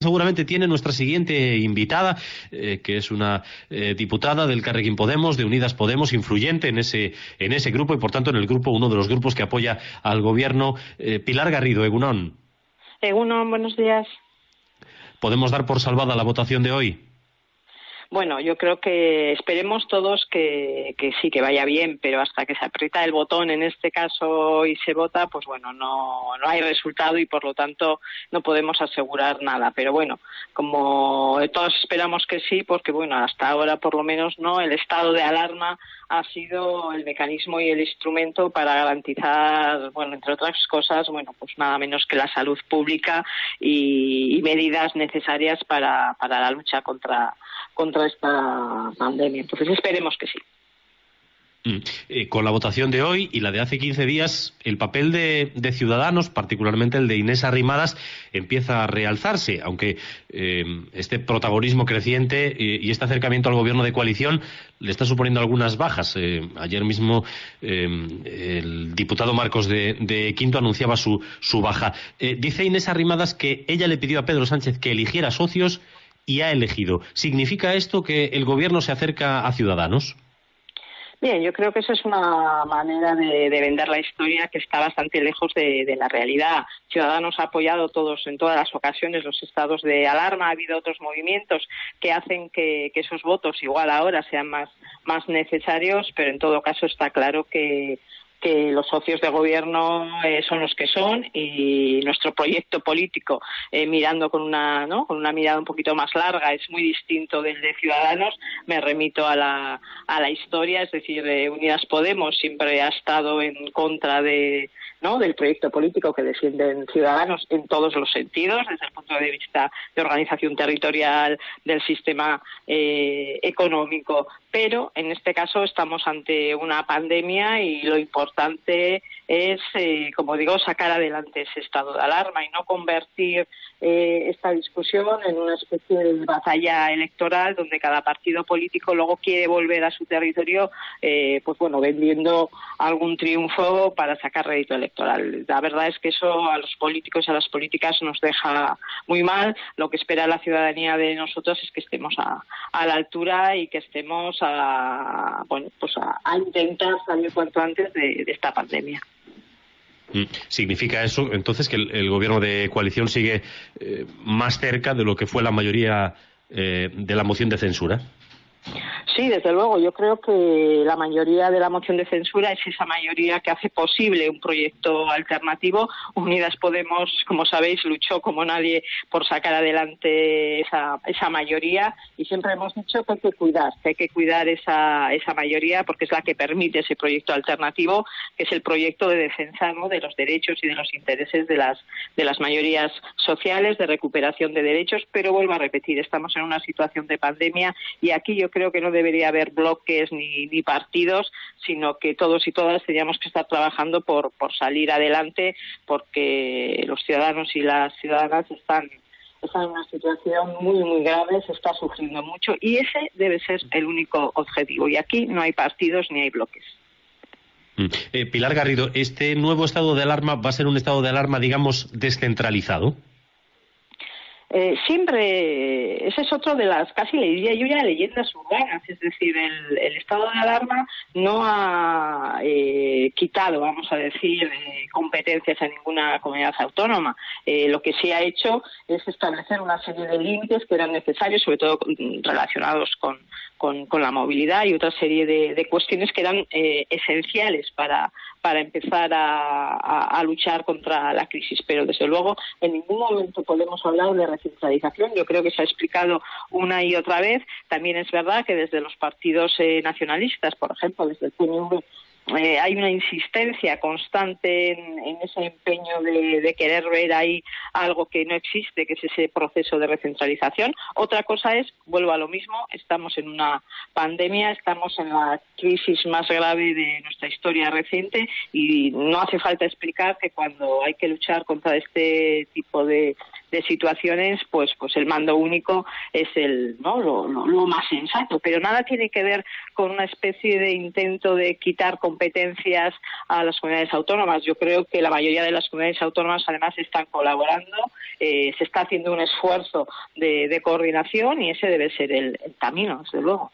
seguramente tiene nuestra siguiente invitada, eh, que es una eh, diputada del Carrequín Podemos, de Unidas Podemos, influyente en ese, en ese grupo y, por tanto, en el grupo, uno de los grupos que apoya al gobierno. Eh, Pilar Garrido, Egunón. Egunon, buenos días. ¿Podemos dar por salvada la votación de hoy? Bueno, yo creo que esperemos todos que, que, sí, que vaya bien, pero hasta que se aprieta el botón en este caso y se vota, pues bueno, no, no hay resultado y por lo tanto no podemos asegurar nada. Pero bueno, como todos esperamos que sí, porque bueno, hasta ahora por lo menos no, el estado de alarma ha sido el mecanismo y el instrumento para garantizar, bueno, entre otras cosas, bueno, pues nada menos que la salud pública y, medidas necesarias para, para la lucha contra contra esta pandemia. Entonces esperemos que sí. Mm. Eh, con la votación de hoy y la de hace 15 días, el papel de, Ciudadanos, particularmente el de Inés Arrimadas, empieza a realzarse, aunque eh, este protagonismo creciente eh, y este acercamiento al gobierno de coalición le está suponiendo algunas bajas. Ayer mismo el diputado Marcos de, de Quinto anunciaba su, su baja. Dice Inés Arrimadas que ella le pidió a Pedro Sánchez que eligiera socios y ha elegido. ¿Significa esto que el gobierno se acerca a Ciudadanos? Bien, yo creo que eso es una manera de, de vender la historia que está bastante lejos de, de, la realidad. Ciudadanos ha apoyado todos en todas las ocasiones los estados de alarma. Ha habido otros movimientos que hacen que, que esos votos igual ahora sean más, más necesarios, pero en todo caso está claro que que los socios de gobierno eh, son los que son y nuestro proyecto político eh, mirando con una ¿no? con una mirada un poquito más larga es muy distinto del de Ciudadanos me remito a la a la historia es decir eh, Unidas Podemos siempre ha estado en contra de ¿no? del proyecto político que defienden ciudadanos en todos los sentidos, desde el punto de vista de organización territorial, del sistema eh, económico. Pero en este caso estamos ante una pandemia y lo importante es, eh, como digo, sacar adelante ese estado de alarma y no convertir eh, esta discusión en una especie de batalla electoral donde cada partido político luego quiere volver a su territorio, eh, pues bueno, vendiendo algún triunfo para sacar rédito electoral. La verdad es que eso a los políticos y a las políticas nos deja muy mal. Lo que espera la ciudadanía de nosotros es que estemos a, a la altura y que estemos a, bueno, pues a, a intentar salir cuanto antes de, de esta pandemia. ¿Significa eso entonces que el, el gobierno de coalición sigue eh, más cerca de lo que fue la mayoría eh, de la moción de censura? Sí, desde luego. Yo creo que la mayoría de la moción de censura es esa mayoría que hace posible un proyecto alternativo. Unidas Podemos, como sabéis, luchó como nadie por sacar adelante esa, esa mayoría y siempre hemos dicho que hay que cuidar, que hay que cuidar esa, esa mayoría porque es la que permite ese proyecto alternativo, que es el proyecto de defensa de los derechos y de los intereses de las, de las mayorías sociales, de recuperación de derechos. Pero vuelvo a repetir, estamos en una situación de pandemia y aquí yo creo que no debería haber bloques ni, ni partidos, sino que todos y todas teníamos que estar trabajando por, salir adelante, porque los ciudadanos y las ciudadanas están está en una situación muy, muy grave, se está sufriendo mucho y ese debe ser el único objetivo. Y aquí no hay partidos ni hay bloques. Eh, Pilar Garrido, ¿este nuevo estado de alarma va a ser un estado de alarma, digamos, descentralizado? Eh, siempre, ese es otro de las, casi le diría yo ya, leyendas urbanas, es decir, el, el estado de alarma no ha eh, quitado, vamos a decir, eh, competencias a ninguna comunidad autónoma. Eh, lo que sí ha hecho es establecer una serie de límites que eran necesarios, sobre todo relacionados con, con, la movilidad y otra serie de, cuestiones que eran eh, esenciales para, para empezar a, a luchar contra la crisis. Pero, desde luego, en ningún momento podemos hablar de recentralización. Yo creo que se ha explicado una y otra vez. También es verdad que desde los partidos eh, nacionalistas, por ejemplo, desde el PNV, eh, hay una insistencia constante en, en ese empeño de, de, querer ver ahí algo que no existe, que es ese proceso de recentralización. Otra cosa es, vuelvo a lo mismo, estamos en una pandemia, estamos en la crisis más grave de nuestra historia reciente y no hace falta explicar que cuando hay que luchar contra este tipo de, situaciones, pues, pues el mando único es el, ¿no? Lo, lo, más sensato. Pero nada tiene que ver con una especie de intento de quitar competencias a las comunidades autónomas. Yo creo que la mayoría de las comunidades autónomas además están colaborando, eh, se está haciendo un esfuerzo de, coordinación y ese debe ser el camino, desde luego.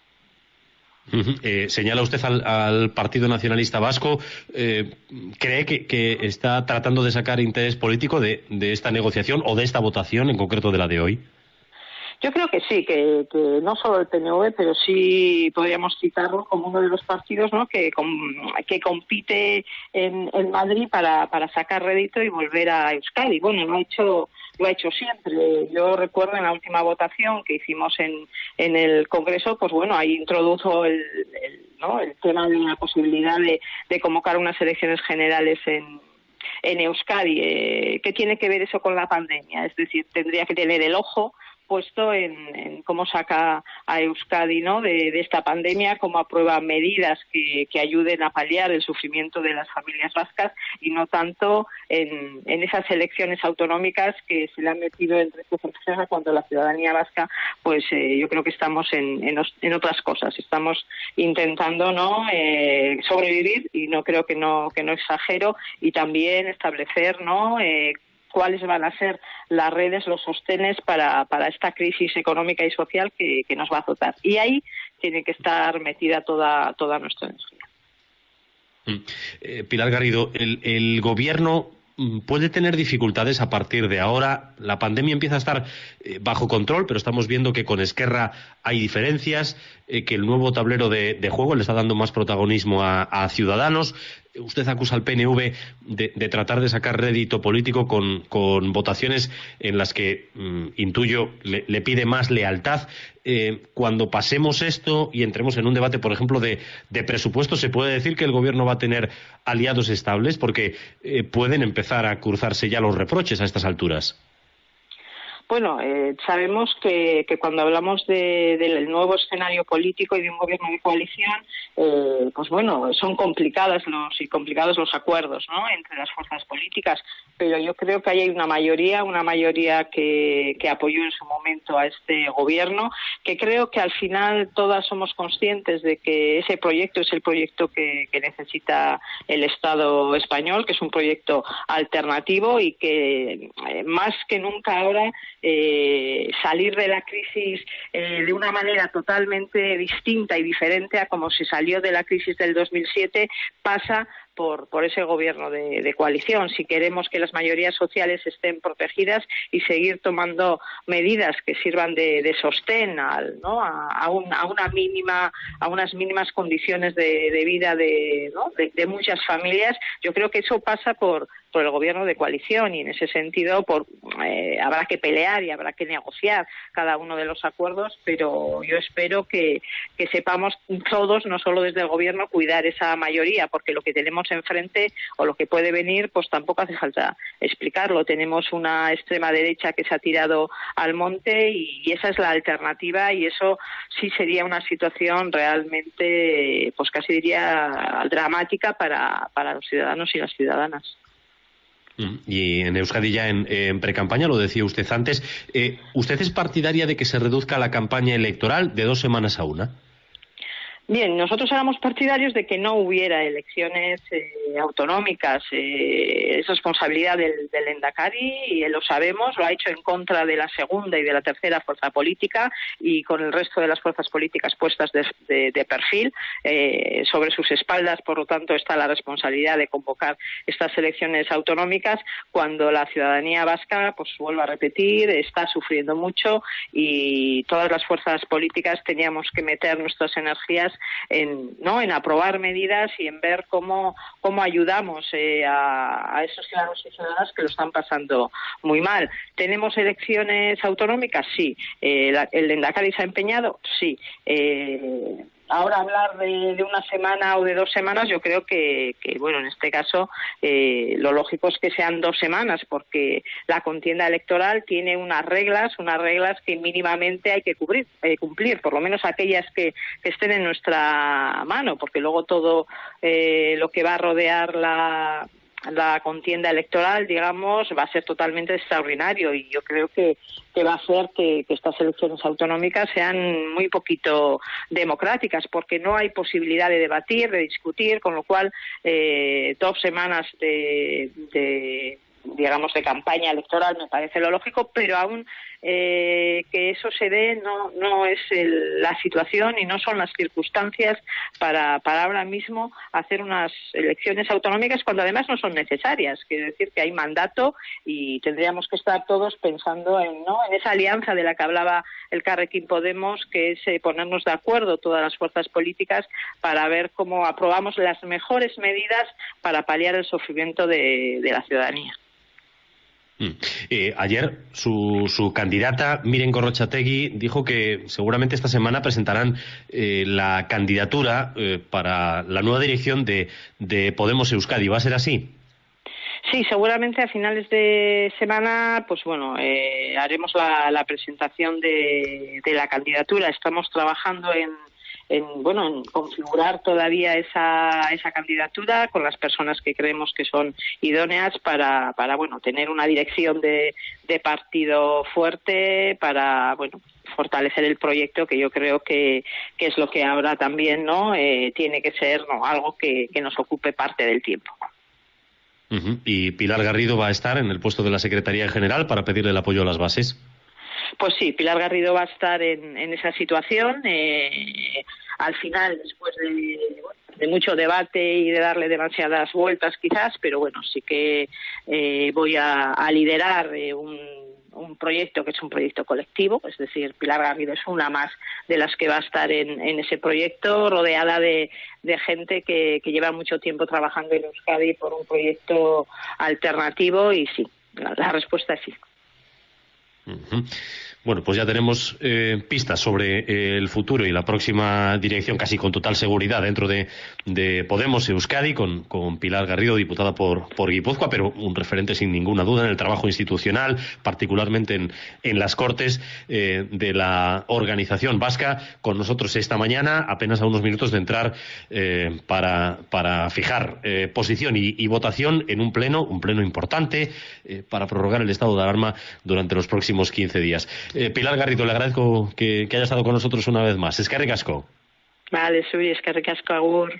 Eh, señala usted al, Partido Nacionalista Vasco. Eh, ¿Cree que, está tratando de sacar interés político de, esta negociación o de esta votación, en concreto de la de hoy? Yo creo que sí, que, no solo el PNV, pero sí podríamos citarlo como uno de los partidos que, que compite en, Madrid para, para sacar rédito y volver a Euskadi. Bueno, lo ha hecho lo ha hecho siempre. Yo recuerdo en la última votación que hicimos en, en el Congreso, pues bueno, ahí introdujo el, ¿no? el tema de la posibilidad de, de convocar unas elecciones generales en, en Euskadi. Eh, ¿Qué tiene que ver eso con la pandemia? Es decir, tendría que tener el ojo puesto en, cómo saca a Euskadi ¿no? de, esta pandemia, cómo aprueba medidas que, ayuden a paliar el sufrimiento de las familias vascas y no tanto en, esas elecciones autonómicas que se le han metido entre cejas cuando la ciudadanía vasca, pues eh, yo creo que estamos en, en, otras cosas. Estamos intentando no eh, sobrevivir y no creo que no que no exagero y también establecer no eh, cuáles van a ser las redes, los sostenes para, para esta crisis económica y social que, nos va a azotar. Y ahí tiene que estar metida toda, toda nuestra energía. Mm. Eh, Pilar Garrido, el, el gobierno mm, puede tener dificultades a partir de ahora. La pandemia empieza a estar eh, bajo control, pero estamos viendo que con Esquerra hay diferencias, eh, que el nuevo tablero de, juego le está dando más protagonismo a Ciudadanos usted acusa al PNV de, tratar de sacar rédito político con, votaciones en las que, mm, intuyo, le, pide más lealtad. Eh, cuando pasemos esto y entremos en un debate, por ejemplo, de, presupuesto, ¿se puede decir que el Gobierno va a tener aliados estables? Porque eh, pueden empezar a cruzarse ya los reproches a estas alturas. Bueno, eh, sabemos que, cuando hablamos del nuevo escenario político y de un gobierno de coalición, eh, pues bueno, son complicadas los y complicados los acuerdos. Entre las fuerzas políticas, pero yo creo que hay una mayoría, una mayoría que, apoyó en su momento a este gobierno, que creo que al final todas somos conscientes de que ese proyecto es el proyecto que, necesita el Estado español, que es un proyecto alternativo y que eh, más que nunca ahora eh, salir de la crisis eh, de una manera totalmente distinta y diferente a como se salió de la crisis del 2007 pasa por, por ese gobierno de, coalición. Si queremos que las mayorías sociales estén protegidas y seguir tomando medidas que sirvan de, sostén al, ¿no? a, una mínima, a unas mínimas condiciones de, vida de, de, muchas familias, yo creo que eso pasa por, por el gobierno de coalición y en ese sentido por, eh, habrá que pelear y habrá que negociar cada uno de los acuerdos, pero yo espero que sepamos todos, no solo desde el gobierno, cuidar esa mayoría, porque lo que tenemos enfrente o lo que puede venir, pues tampoco hace falta explicarlo. Tenemos una extrema derecha que se ha tirado al monte y, esa es la alternativa y eso sí sería una situación realmente, pues casi diría dramática para, para los ciudadanos y las ciudadanas. Mm. Y en Euskadi ya en, en precampaña, lo decía usted antes, eh, ¿usted es partidaria de que se reduzca la campaña electoral de dos semanas a una? Bien, nosotros éramos partidarios de que no hubiera elecciones eh, autonómicas. Eh, es responsabilidad del, Endacari y lo sabemos, lo ha hecho en contra de la segunda y de la tercera fuerza política y con el resto de las fuerzas políticas puestas de, perfil eh, sobre sus espaldas. Por lo tanto, está la responsabilidad de convocar estas elecciones autonómicas cuando la ciudadanía vasca, pues vuelvo a repetir, está sufriendo mucho y todas las fuerzas políticas teníamos que meter nuestras energías en, ¿no? en aprobar medidas y en ver cómo, cómo ayudamos eh, a, esos ciudadanos y ciudadanas que lo están pasando muy mal. ¿Tenemos elecciones autonómicas? Sí. Eh, ¿El Endacari se ha empeñado? Sí. Eh, ahora hablar de, una semana o de dos semanas, yo creo que, bueno, en este caso eh, lo lógico es que sean dos semanas, porque la contienda electoral tiene unas reglas, unas reglas que mínimamente hay que cubrir, eh, cumplir, por lo menos aquellas que, estén en nuestra mano, porque luego todo eh, lo que va a rodear la la contienda electoral, digamos, va a ser totalmente extraordinario y yo creo que, va a hacer que, estas elecciones autonómicas sean muy poquito democráticas porque no hay posibilidad de debatir, de discutir, con lo cual eh, dos semanas de digamos, de campaña electoral, me parece lo lógico, pero aún eh, que eso se dé no, no es la situación y no son las circunstancias para, para ahora mismo hacer unas elecciones autonómicas cuando además no son necesarias. Quiere decir que hay mandato y tendríamos que estar todos pensando en, ¿no? en esa alianza de la que hablaba el Carrequín Podemos, que es eh, ponernos de acuerdo todas las fuerzas políticas para ver cómo aprobamos las mejores medidas para paliar el sufrimiento de la ciudadanía. Mm. Eh, ayer su, su, candidata, Miren Gorrochategui, dijo que seguramente esta semana presentarán eh, la candidatura eh, para la nueva dirección de, Podemos Euskadi. ¿Va a ser así? Sí, seguramente a finales de semana, pues bueno, haremos la, presentación de, la candidatura. Estamos trabajando en, en, bueno, en configurar todavía esa, esa candidatura con las personas que creemos que son idóneas para, para bueno, tener una dirección de, de partido fuerte, para, bueno, fortalecer el proyecto que yo creo que, es lo que ahora también no eh, tiene que ser no algo que, que nos ocupe parte del tiempo. ¿Y Pilar Garrido va a estar en el puesto de la Secretaría General para pedirle el apoyo a las bases? Pues sí, Pilar Garrido va a estar en, en esa situación. Eh, al final, después de, mucho debate y de darle demasiadas vueltas quizás, pero bueno, sí que eh, voy a, liderar eh, un, proyecto que es un proyecto colectivo, es decir, Pilar Garrido es una más de las que va a estar en, ese proyecto, rodeada de, gente que, lleva mucho tiempo trabajando en Euskadi por un proyecto alternativo y sí, la, respuesta es sí. Bueno, pues ya tenemos eh, pistas sobre eh, el futuro y la próxima dirección, casi con total seguridad, dentro de, Podemos Euskadi, con, Pilar Garrido, diputada por, por Guipúzcoa, pero un referente sin ninguna duda en el trabajo institucional, particularmente en, las Cortes eh, de la organización vasca, con nosotros esta mañana, apenas a unos minutos de entrar para, para, fijar posición y, y, votación en un pleno, un pleno importante, para prorrogar el estado de alarma durante los próximos 15 días. Eh, Pilar Garrido, le agradezco que, haya estado con nosotros una vez más. Es que. Vale, soy es que agur.